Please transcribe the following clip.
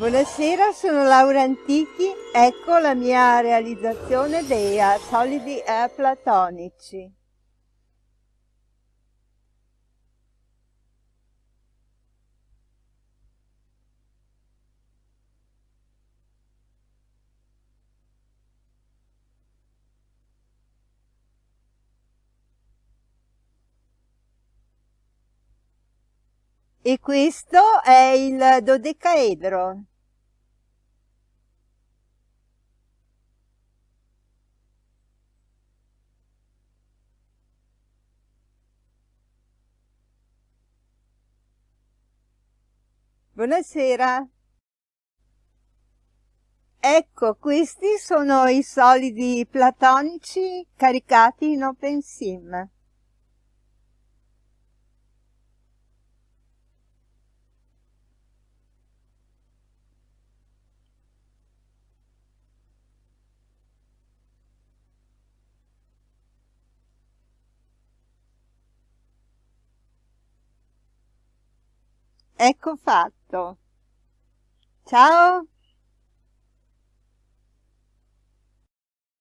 Buonasera, sono Laura Antichi, ecco la mia realizzazione dei uh, solidi uh, platonici. E questo è il dodecaedro. Buonasera. Ecco, questi sono i solidi platonici caricati in OpenSim. Ecco fatto. Ciao!